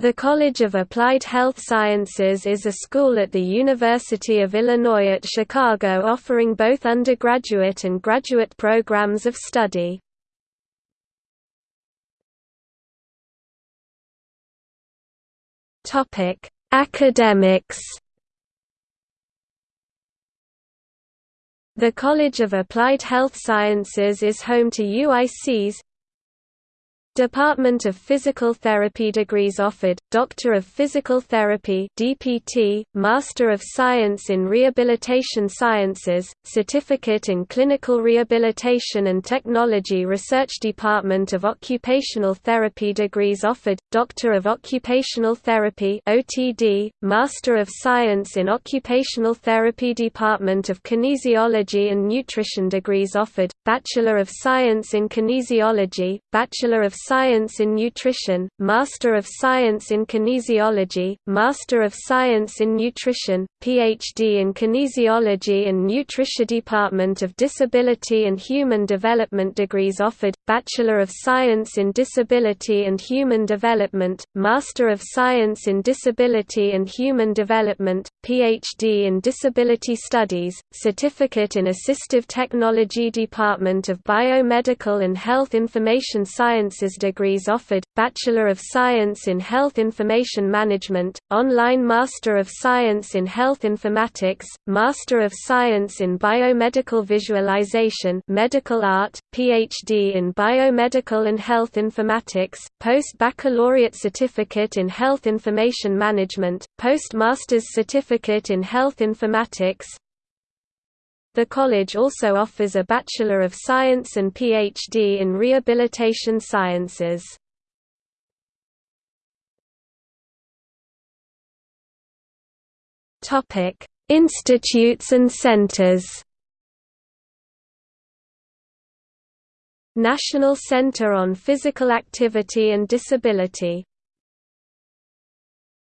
The College of Applied Health Sciences is a school at the University of Illinois at Chicago offering both undergraduate and graduate programs of study. Academics The College of Applied Health Sciences is home to UIC's Department of Physical Therapy degrees offered, Doctor of Physical Therapy DPT, Master of Science in Rehabilitation Sciences, Certificate in Clinical Rehabilitation and Technology Research Department of Occupational Therapy degrees offered, Doctor of Occupational Therapy OTD, Master of Science in Occupational Therapy Department of Kinesiology and Nutrition degrees offered, Bachelor of Science in Kinesiology, Bachelor of Science in Nutrition, Master of Science in Kinesiology, Master of Science in Nutrition, Ph.D. in Kinesiology and Nutrition Department of Disability and Human Development degrees offered, Bachelor of Science in Disability and Human Development, Master of Science in Disability and Human Development, Ph.D. in Disability Studies, Certificate in Assistive Technology Department of Biomedical and Health Information Sciences degrees offered, Bachelor of Science in Health Information Management, Online Master of Science in Health Informatics, Master of Science in Biomedical Visualization Medical Art, Ph.D. in Biomedical and Health Informatics, Post-Baccalaureate Certificate in Health Information Management, Post-Master's Certificate in Health Informatics, the college also offers a Bachelor of Science and Ph.D. in Rehabilitation Sciences. Topic: Institutes and centers National Center on Physical Activity and Disability